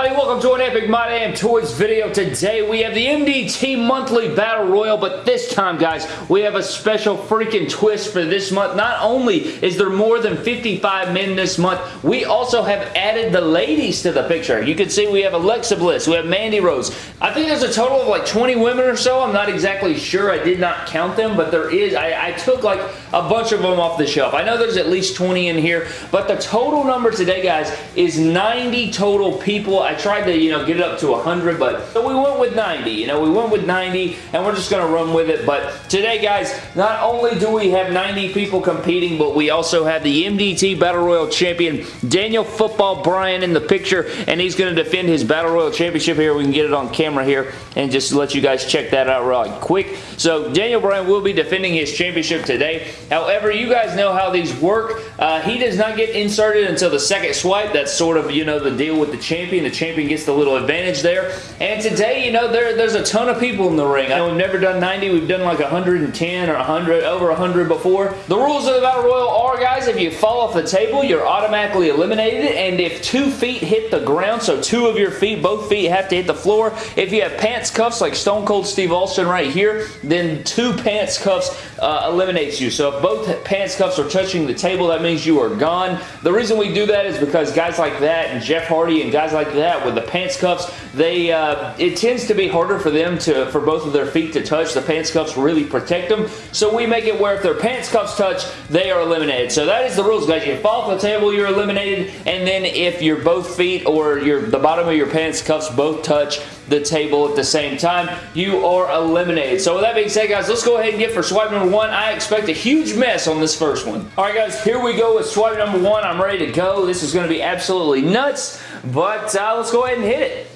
everybody? Welcome to an Epic My Damn Toys video. Today we have the MDT Monthly Battle Royal, but this time, guys, we have a special freaking twist for this month. Not only is there more than 55 men this month, we also have added the ladies to the picture. You can see we have Alexa Bliss, we have Mandy Rose. I think there's a total of like 20 women or so. I'm not exactly sure. I did not count them, but there is. I, I took like a bunch of them off the shelf. I know there's at least 20 in here, but the total number today, guys, is 90 total people. I tried to, you know, get it up to 100, but so we went with 90. You know, we went with 90, and we're just going to run with it. But today, guys, not only do we have 90 people competing, but we also have the MDT Battle Royal Champion, Daniel Football Bryan in the picture, and he's going to defend his Battle Royal Championship here. We can get it on camera here and just let you guys check that out real quick. So, Daniel Bryan will be defending his championship today. However, you guys know how these work. Uh, he does not get inserted until the second swipe. That's sort of, you know, the deal with the champion. The champion gets the little advantage there. And today, you know, there, there's a ton of people in the ring. I we've never done 90. We've done like 110 or 100, over 100 before. The rules of the Battle Royal are, guys, if you fall off the table, you're automatically eliminated. And if two feet hit the ground, so two of your feet, both feet have to hit the floor. If you have pants cuffs like Stone Cold Steve Austin right here, then two pants cuffs uh, eliminates you. So if both pants cuffs are touching the table, that means you are gone. The reason we do that is because guys like that and Jeff Hardy and guys like that with the pants cuffs, they uh, it tends to be harder for them to for both of their feet to touch. The pants cuffs really protect them. So we make it where if their pants cuffs touch, they are eliminated. So that is the rules, guys. If You fall off the table, you're eliminated. And then if your both feet or your the bottom of your pants cuffs both touch, the table at the same time, you are eliminated. So with that being said, guys, let's go ahead and get for swipe number one. I expect a huge mess on this first one. All right, guys, here we go with swipe number one. I'm ready to go. This is going to be absolutely nuts, but uh, let's go ahead and hit it.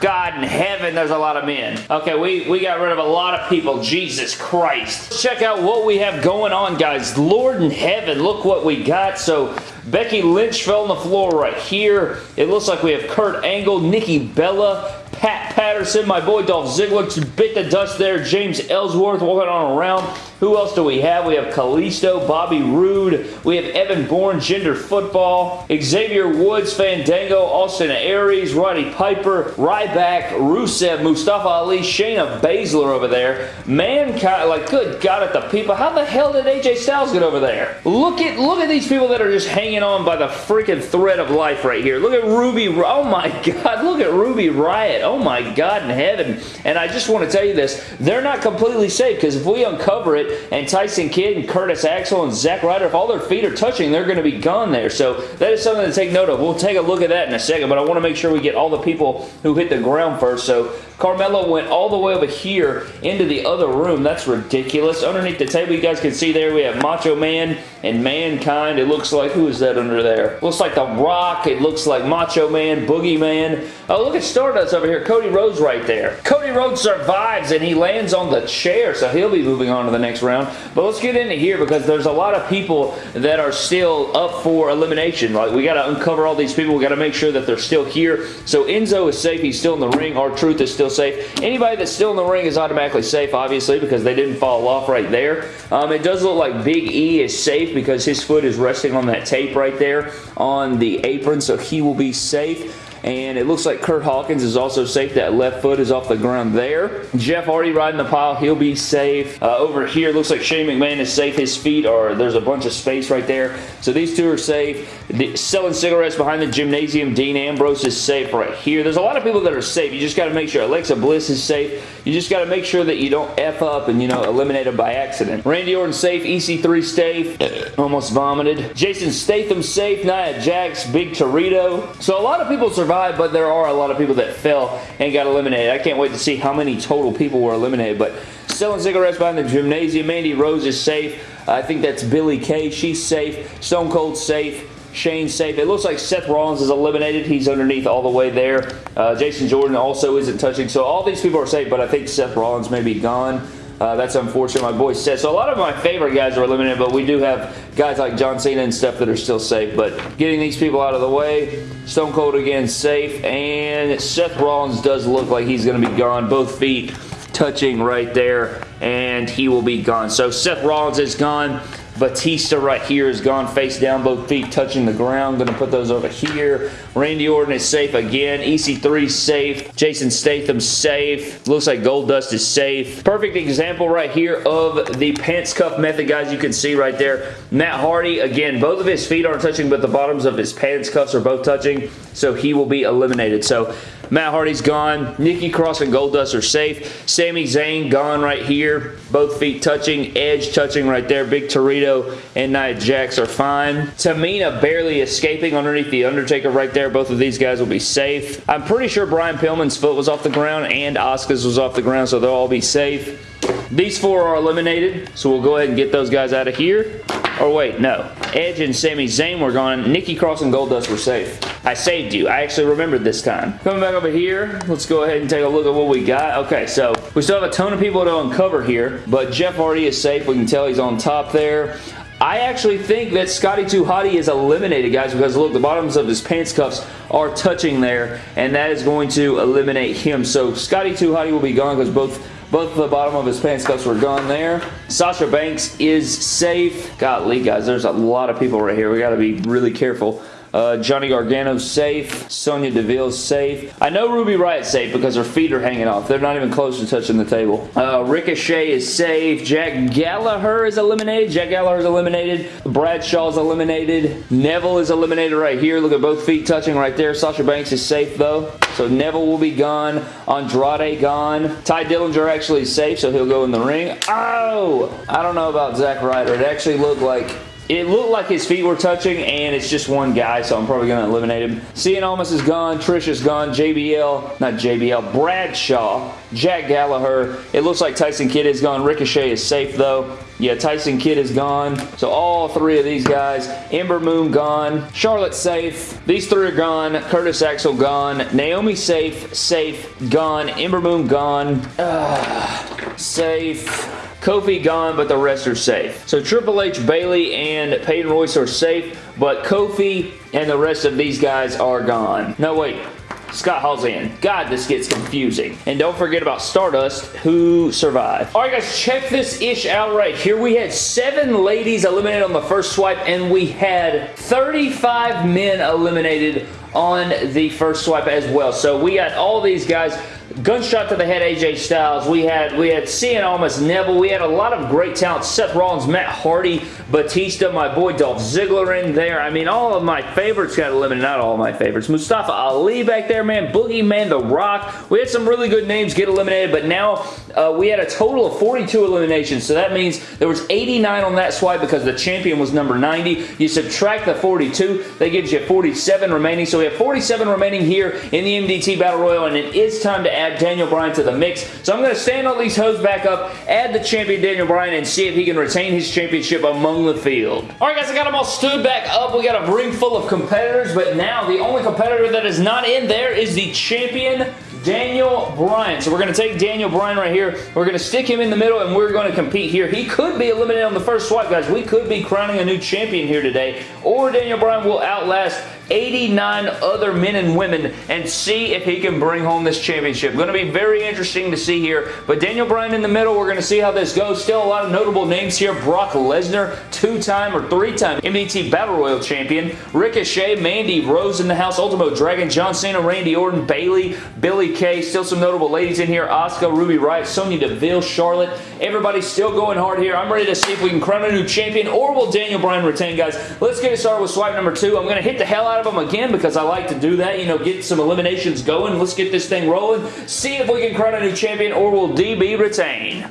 God in heaven, there's a lot of men. Okay, we, we got rid of a lot of people. Jesus Christ. Let's Check out what we have going on, guys. Lord in heaven, look what we got. So, Becky Lynch fell on the floor right here. It looks like we have Kurt Angle, Nikki Bella, Pat Patterson, my boy Dolph Ziggler bit the dust there. James Ellsworth walking on around. Who else do we have? We have Kalisto, Bobby Roode. We have Evan Bourne, Gender Football. Xavier Woods, Fandango, Austin Aries, Roddy Piper, Ryback, Rusev, Mustafa Ali, Shayna Baszler over there. Mankind, like good God at the people. How the hell did AJ Styles get over there? Look at look at these people that are just hanging on by the freaking thread of life right here. Look at Ruby. Oh my God. Look at Ruby Riott. Oh my God in heaven. And I just want to tell you this. They're not completely safe because if we uncover it and Tyson Kidd and Curtis Axel and Zack Ryder, if all their feet are touching, they're going to be gone there. So that is something to take note of. We'll take a look at that in a second, but I want to make sure we get all the people who hit the ground first. So Carmelo went all the way over here into the other room. That's ridiculous. Underneath the table, you guys can see there, we have Macho Man and Mankind. It looks like, who is that under there? Looks like The Rock. It looks like Macho Man, Boogeyman. Oh, look at Stardust over here. Cody Rhodes right there. Cody Rhodes survives and he lands on the chair, so he'll be moving on to the next round. But let's get into here because there's a lot of people that are still up for elimination. Like, we got to uncover all these people. We got to make sure that they're still here. So Enzo is safe. He's still in the ring. R-Truth is still still safe. Anybody that's still in the ring is automatically safe, obviously, because they didn't fall off right there. Um, it does look like Big E is safe because his foot is resting on that tape right there on the apron, so he will be safe and it looks like Kurt Hawkins is also safe. That left foot is off the ground there. Jeff Hardy riding the pile. He'll be safe. Uh, over here, looks like Shane McMahon is safe. His feet are, there's a bunch of space right there. So these two are safe. The, selling cigarettes behind the gymnasium. Dean Ambrose is safe right here. There's a lot of people that are safe. You just got to make sure. Alexa Bliss is safe. You just got to make sure that you don't F up and, you know, eliminate them by accident. Randy Orton safe. EC3 safe. Almost vomited. Jason Statham safe. Nia Jax. Big Torito. So a lot of people survived but there are a lot of people that fell and got eliminated. I can't wait to see how many total people were eliminated, but selling cigarettes behind the gymnasium. Mandy Rose is safe. I think that's Billie Kay. She's safe. Stone Cold safe. Shane safe. It looks like Seth Rollins is eliminated. He's underneath all the way there. Uh, Jason Jordan also isn't touching. So all these people are safe, but I think Seth Rollins may be gone. Uh, that's unfortunate. My boy said. So a lot of my favorite guys are eliminated, but we do have guys like John Cena and stuff that are still safe. But getting these people out of the way, Stone Cold again safe, and Seth Rollins does look like he's going to be gone. Both feet touching right there, and he will be gone. So Seth Rollins is gone. Batista right here is gone face down, both feet touching the ground. Going to put those over here. Randy Orton is safe again. EC3 safe. Jason Statham safe. Looks like Goldust is safe. Perfect example right here of the pants cuff method, guys. You can see right there. Matt Hardy, again, both of his feet aren't touching, but the bottoms of his pants cuffs are both touching, so he will be eliminated. So Matt Hardy's gone. Nikki Cross and Goldust are safe. Sami Zayn gone right here. Both feet touching. Edge touching right there. Big Torito and Nia Jax are fine. Tamina barely escaping underneath the Undertaker right there. Both of these guys will be safe. I'm pretty sure Brian Pillman's foot was off the ground and Asuka's was off the ground, so they'll all be safe. These four are eliminated, so we'll go ahead and get those guys out of here. Or wait, no. Edge and Sami Zayn were gone. Nikki Cross and Goldust were safe. I saved you. I actually remembered this time. Coming back over here, let's go ahead and take a look at what we got. Okay, so we still have a ton of people to uncover here, but Jeff Hardy is safe. We can tell he's on top there. I actually think that Scotty 2 Hotty is eliminated, guys, because look, the bottoms of his pants cuffs are touching there, and that is going to eliminate him. So Scotty 2 Hotty will be gone because both both the bottom of his pants cuffs were gone there. Sasha Banks is safe. Golly, guys, there's a lot of people right here. We got to be really careful. Uh, Johnny Gargano's safe. Sonya Deville's safe. I know Ruby Riott's safe because her feet are hanging off. They're not even close to touching the table. Uh, Ricochet is safe. Jack Gallagher is eliminated. Jack Gallagher is eliminated. Bradshaw is eliminated. Neville is eliminated right here. Look at both feet touching right there. Sasha Banks is safe though. So Neville will be gone. Andrade gone. Tye Dillinger actually is safe, so he'll go in the ring. Oh! I don't know about Zack Ryder. It actually looked like it looked like his feet were touching, and it's just one guy, so I'm probably going to eliminate him. Cien Almas is gone. Trish is gone. JBL, not JBL, Bradshaw, Jack Gallagher. It looks like Tyson Kidd is gone. Ricochet is safe, though. Yeah, Tyson Kidd is gone. So all three of these guys. Ember Moon gone. Charlotte safe. These three are gone. Curtis Axel gone. Naomi safe. Safe. Gone. Ember Moon gone. Uh, safe. Kofi gone, but the rest are safe. So Triple H, Bayley, and Peyton Royce are safe, but Kofi and the rest of these guys are gone. No, wait. Scott Hall's in. God, this gets confusing. And don't forget about Stardust, who survived. Alright guys, check this ish out right here. We had seven ladies eliminated on the first swipe, and we had 35 men eliminated on the first swipe as well. So we got all these guys Gunshot to the head AJ Styles. We had we had Cien Almas Neville. We had a lot of great talent. Seth Rollins, Matt Hardy, Batista, my boy Dolph Ziggler in there. I mean, all of my favorites got eliminated. Not all my favorites. Mustafa Ali back there, man. Boogeyman, The Rock. We had some really good names get eliminated, but now uh, we had a total of 42 eliminations. So that means there was 89 on that swipe because the champion was number 90. You subtract the 42, that gives you 47 remaining. So we have 47 remaining here in the MDT Battle Royal, and it is time to add Daniel Bryan to the mix. So I'm going to stand all these hoes back up, add the champion Daniel Bryan, and see if he can retain his championship among the field. Alright guys, I got them all stood back up. We got a ring full of competitors, but now the only competitor that is not in there is the champion Daniel Bryan. So we're going to take Daniel Bryan right here. We're going to stick him in the middle, and we're going to compete here. He could be eliminated on the first swipe, guys. We could be crowning a new champion here today, or Daniel Bryan will outlast 89 other men and women and see if he can bring home this championship. Going to be very interesting to see here. But Daniel Bryan in the middle, we're going to see how this goes. Still a lot of notable names here. Brock Lesnar, two-time or three-time MDT Battle Royal Champion. Ricochet, Mandy Rose in the house. Ultimo Dragon, John Cena, Randy Orton, Bayley, Billie Kay. Still some notable ladies in here. Asuka, Ruby Riott, Sonya Deville, Charlotte. Everybody's still going hard here. I'm ready to see if we can crown a new champion or will Daniel Bryan retain, guys. Let's get it started with swipe number two. I'm going to hit the hell out out of them again because I like to do that. You know, get some eliminations going. Let's get this thing rolling. See if we can crown a new champion or will DB retain?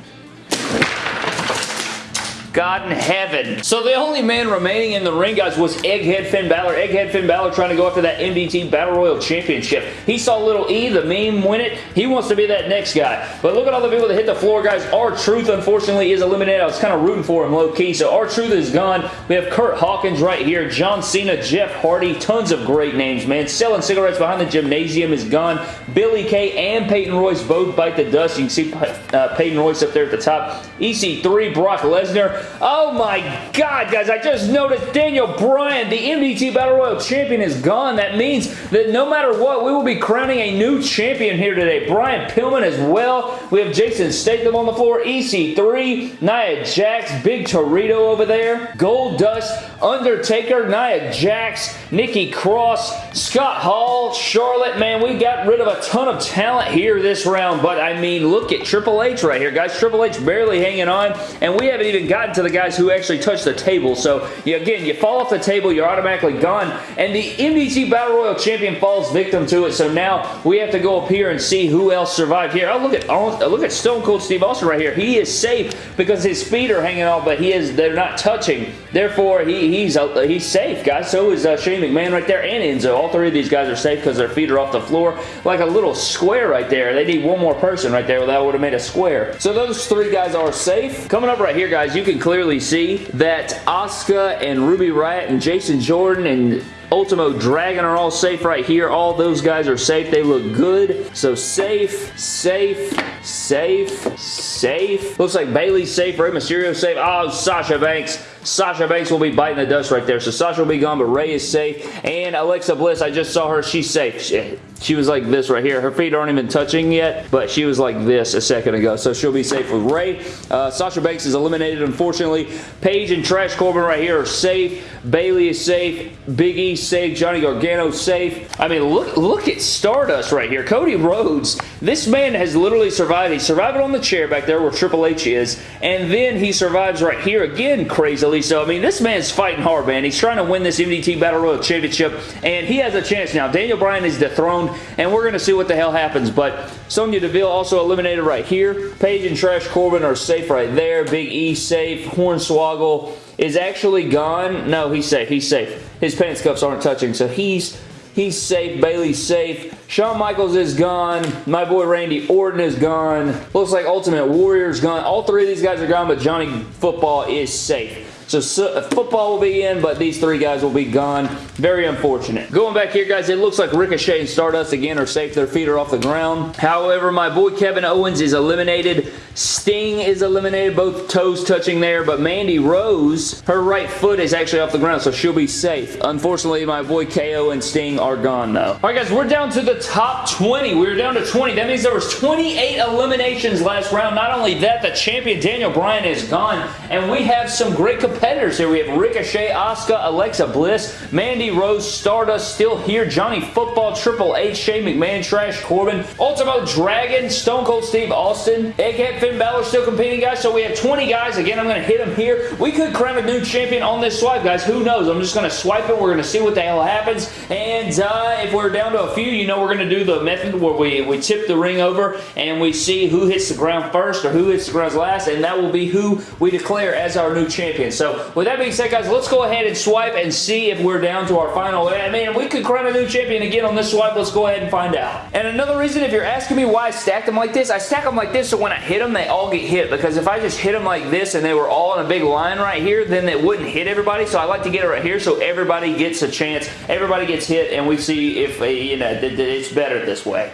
God in heaven. So the only man remaining in the ring, guys, was Egghead Finn Balor. Egghead Finn Balor trying to go after that MDT Battle Royal Championship. He saw little E, the meme, win it. He wants to be that next guy. But look at all the people that hit the floor, guys. R-Truth, unfortunately, is eliminated. I was kind of rooting for him low-key. So R-Truth is gone. We have Kurt Hawkins right here. John Cena, Jeff Hardy. Tons of great names, man. Selling cigarettes behind the gymnasium is gone. Billie Kay and Peyton Royce both bite the dust. You can see uh, Peyton Royce up there at the top. EC3, Brock Lesnar. Oh my god, guys, I just noticed Daniel Bryan, the MDT Battle Royal Champion, is gone. That means that no matter what, we will be crowning a new champion here today. Brian Pillman as well. We have Jason Statham on the floor, EC3, Nia Jax, Big Torito over there, Goldust, Undertaker, Nia Jax, Nikki Cross, Scott Hall, Charlotte. Man, we got rid of a ton of talent here this round, but I mean, look at Triple H right here, guys. Triple H barely hanging on, and we haven't even gotten to the guys who actually touch the table. So, you, again, you fall off the table, you're automatically gone, and the MDT Battle Royal Champion falls victim to it. So now we have to go up here and see who else survived here. Oh, look at look at Stone Cold Steve Austin right here. He is safe because his feet are hanging off, but he is they're not touching. Therefore, he, he's uh, he's safe, guys. So is uh, Shane McMahon right there and Enzo. All three of these guys are safe because their feet are off the floor like a little square right there. They need one more person right there. That would have made a square. So those three guys are safe. Coming up right here, guys, you can clearly see that Asuka and Ruby Riott and Jason Jordan and Ultimo Dragon are all safe right here. All those guys are safe. They look good. So safe, safe, safe, safe. Looks like Bayley's safe. Rey Mysterio safe. Oh, Sasha Banks. Sasha Banks will be biting the dust right there. So Sasha will be gone, but Rey is safe. And Alexa Bliss, I just saw her. She's safe. She, she was like this right here. Her feet aren't even touching yet, but she was like this a second ago. So she'll be safe with Rey. Uh, Sasha Banks is eliminated, unfortunately. Paige and Trash Corbin right here are safe. Bayley is safe. Big E safe. Johnny Gargano safe. I mean, look, look at Stardust right here. Cody Rhodes. This man has literally survived. He survived on the chair back there where Triple H is, and then he survives right here again crazily. So, I mean, this man's fighting hard, man. He's trying to win this MDT Battle Royal Championship, and he has a chance now. Daniel Bryan is dethroned, and we're going to see what the hell happens, but Sonya Deville also eliminated right here. Paige and Trash Corbin are safe right there. Big E safe. Hornswoggle is actually gone. No, he's safe. He's safe. His pants cuffs aren't touching, so he's He's safe. Bayley's safe. Shawn Michaels is gone. My boy Randy Orton is gone. Looks like Ultimate Warrior's gone. All three of these guys are gone, but Johnny Football is safe. So, so, uh, football will be in, but these three guys will be gone. Very unfortunate. Going back here, guys, it looks like Ricochet and Stardust again are safe. Their feet are off the ground. However, my boy Kevin Owens is eliminated. Sting is eliminated, both toes touching there, but Mandy Rose, her right foot is actually off the ground, so she'll be safe. Unfortunately, my boy KO and Sting are gone, though. All right, guys, we're down to the top 20. We're down to 20. That means there was 28 eliminations last round. Not only that, the champion Daniel Bryan is gone, and we have some great here. We have Ricochet, Asuka, Alexa Bliss, Mandy Rose, Stardust still here, Johnny Football, Triple H, Shane McMahon, Trash Corbin, Ultimo Dragon, Stone Cold Steve Austin, Egghead Finn Balor still competing, guys. So we have 20 guys. Again, I'm going to hit them here. We could crown a new champion on this swipe, guys. Who knows? I'm just going to swipe it. We're going to see what the hell happens. And uh, if we're down to a few, you know we're going to do the method where we, we tip the ring over and we see who hits the ground first or who hits the ground last, and that will be who we declare as our new champion. So with that being said, guys, let's go ahead and swipe and see if we're down to our final. I mean, we could crown a new champion again on this swipe. Let's go ahead and find out. And another reason, if you're asking me why I stacked them like this, I stack them like this so when I hit them, they all get hit because if I just hit them like this and they were all in a big line right here, then it wouldn't hit everybody. So I like to get it right here so everybody gets a chance. Everybody gets hit and we see if, uh, you know, it's better this way.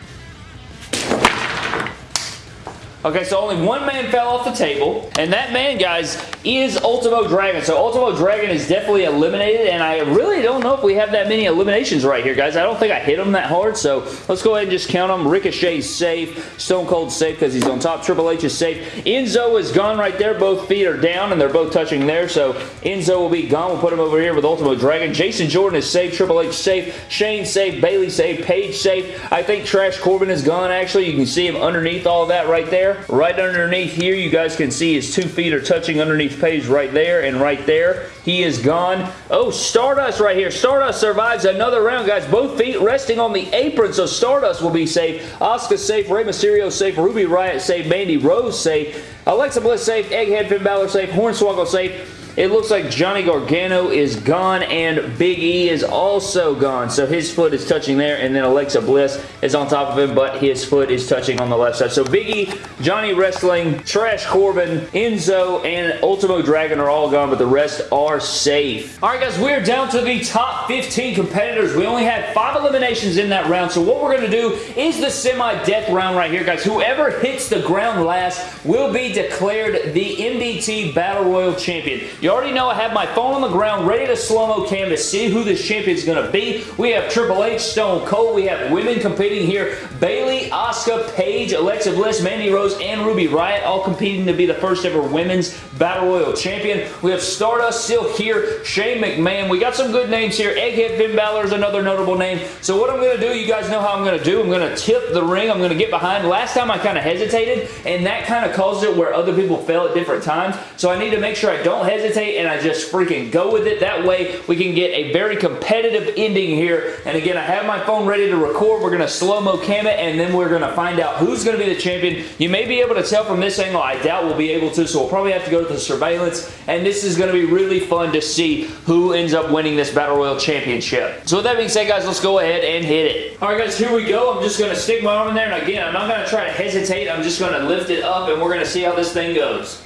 Okay, so only one man fell off the table, and that man, guys, is Ultimo Dragon. So Ultimo Dragon is definitely eliminated, and I really don't know if we have that many eliminations right here, guys. I don't think I hit him that hard, so let's go ahead and just count them. Ricochet's safe. Stone Cold's safe because he's on top. Triple H is safe. Enzo is gone right there. Both feet are down, and they're both touching there, so Enzo will be gone. We'll put him over here with Ultimo Dragon. Jason Jordan is safe. Triple H safe. Shane safe. Bayley safe. Paige safe. I think Trash Corbin is gone, actually. You can see him underneath all that right there. Right underneath here, you guys can see his two feet are touching underneath Paige right there and right there. He is gone. Oh, Stardust right here. Stardust survives another round, guys. Both feet resting on the apron, so Stardust will be safe. Asuka safe. Rey Mysterio safe. Ruby Riott safe. Mandy Rose safe. Alexa Bliss safe. Egghead Finn Balor safe. Hornswoggle safe. It looks like Johnny Gargano is gone and Big E is also gone. So his foot is touching there and then Alexa Bliss is on top of him but his foot is touching on the left side. So Big E, Johnny Wrestling, Trash Corbin, Enzo, and Ultimo Dragon are all gone but the rest are safe. Alright guys, we're down to the top 15 competitors. We only had five eliminations in that round. So what we're going to do is the semi-death round right here guys. Whoever hits the ground last will be declared the MDT Battle Royal Champion. You already know I have my phone on the ground ready to slow-mo to see who this champion is going to be. We have Triple H, Stone Cold. We have women competing here. Bayley, Asuka, Paige, Alexa Bliss, Mandy Rose, and Ruby Riott all competing to be the first ever women's Battle Royal Champion. We have Stardust still here. Shane McMahon. We got some good names here. Egghead Finn Balor is another notable name. So what I'm going to do, you guys know how I'm going to do. I'm going to tip the ring. I'm going to get behind. Last time I kind of hesitated, and that kind of caused it where other people fell at different times. So I need to make sure I don't hesitate and I just freaking go with it. That way we can get a very competitive ending here. And again, I have my phone ready to record. We're going to slow-mo cam it and then we're going to find out who's going to be the champion. You may be able to tell from this angle. I doubt we'll be able to, so we'll probably have to go to the surveillance. And this is going to be really fun to see who ends up winning this Battle Royal Championship. So with that being said, guys, let's go ahead and hit it. All right, guys, here we go. I'm just going to stick my arm in there. And again, I'm not going to try to hesitate. I'm just going to lift it up and we're going to see how this thing goes.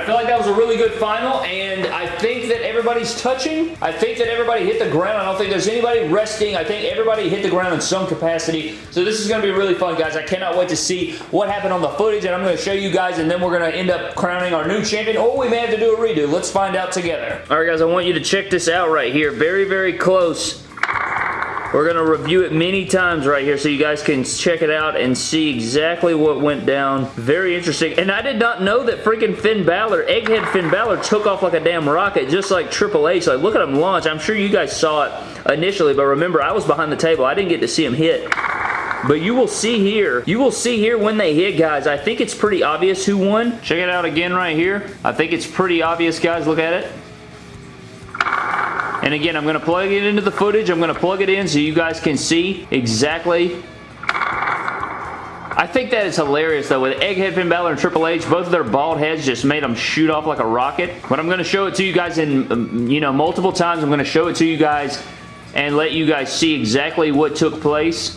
I feel like that was a really good final, and I think that everybody's touching. I think that everybody hit the ground. I don't think there's anybody resting. I think everybody hit the ground in some capacity. So this is going to be really fun, guys. I cannot wait to see what happened on the footage, and I'm going to show you guys, and then we're going to end up crowning our new champion, or we may have to do a redo. Let's find out together. Alright, guys, I want you to check this out right here. Very, very close we're going to review it many times right here so you guys can check it out and see exactly what went down. Very interesting. And I did not know that freaking Finn Balor, Egghead Finn Balor took off like a damn rocket just like Triple H. Like, look at him launch. I'm sure you guys saw it initially, but remember, I was behind the table. I didn't get to see him hit. But you will see here, you will see here when they hit, guys. I think it's pretty obvious who won. Check it out again right here. I think it's pretty obvious, guys. Look at it. And again, I'm going to plug it into the footage. I'm going to plug it in so you guys can see exactly I think that is hilarious though. With Egghead Finn Balor and Triple H, both of their bald heads just made them shoot off like a rocket. But I'm going to show it to you guys in, um, you know, multiple times. I'm going to show it to you guys and let you guys see exactly what took place.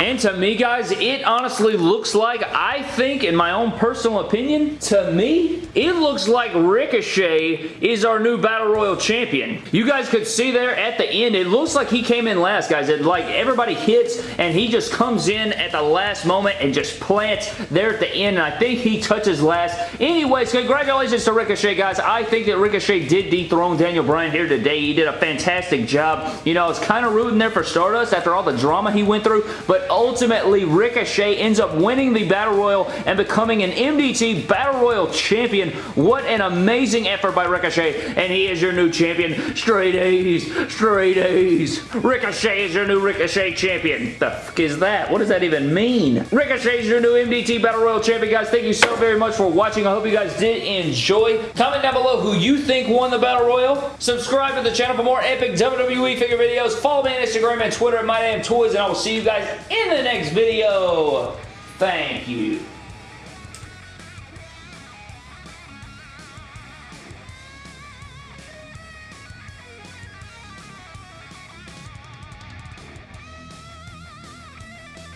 And to me, guys, it honestly looks like, I think, in my own personal opinion, to me, it looks like Ricochet is our new Battle Royal champion. You guys could see there at the end, it looks like he came in last, guys. It, like, everybody hits, and he just comes in at the last moment and just plants there at the end, and I think he touches last. Anyways, congratulations to Ricochet, guys. I think that Ricochet did dethrone Daniel Bryan here today. He did a fantastic job. You know, I was kind of rooting there for Stardust after all the drama he went through, but ultimately Ricochet ends up winning the Battle Royal and becoming an MDT Battle Royal champion. What an amazing effort by Ricochet, and he is your new champion. Straight A's, straight A's. Ricochet is your new Ricochet champion. The fuck is that? What does that even mean? Ricochet is your new MDT Battle Royal champion, guys. Thank you so very much for watching. I hope you guys did enjoy. Comment down below who you think won the Battle Royal. Subscribe to the channel for more epic WWE figure videos. Follow me on Instagram and Twitter at MyDamnToys, and I will see you guys in the next video. Thank you.